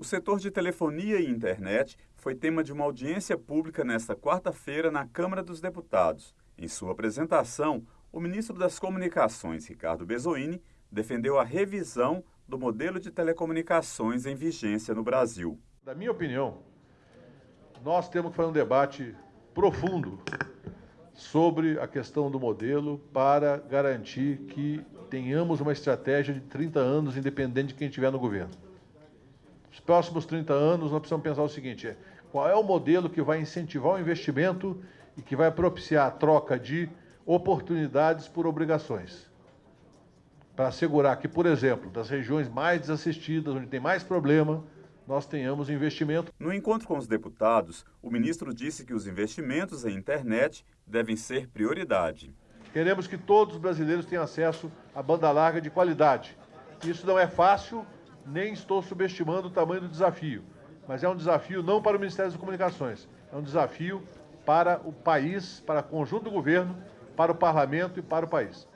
O setor de telefonia e internet foi tema de uma audiência pública nesta quarta-feira na Câmara dos Deputados. Em sua apresentação, o ministro das Comunicações, Ricardo Bezoini, defendeu a revisão do modelo de telecomunicações em vigência no Brasil. Na minha opinião, nós temos que fazer um debate profundo sobre a questão do modelo para garantir que tenhamos uma estratégia de 30 anos, independente de quem estiver no governo. Nos próximos 30 anos, nós precisamos pensar o seguinte: é, qual é o modelo que vai incentivar o investimento e que vai propiciar a troca de oportunidades por obrigações? Para assegurar que, por exemplo, das regiões mais desassistidas, onde tem mais problema, nós tenhamos investimento. No encontro com os deputados, o ministro disse que os investimentos em internet devem ser prioridade. Queremos que todos os brasileiros tenham acesso à banda larga de qualidade. Isso não é fácil, nem estou subestimando o tamanho do desafio, mas é um desafio não para o Ministério das Comunicações, é um desafio para o país, para o conjunto do governo, para o parlamento e para o país.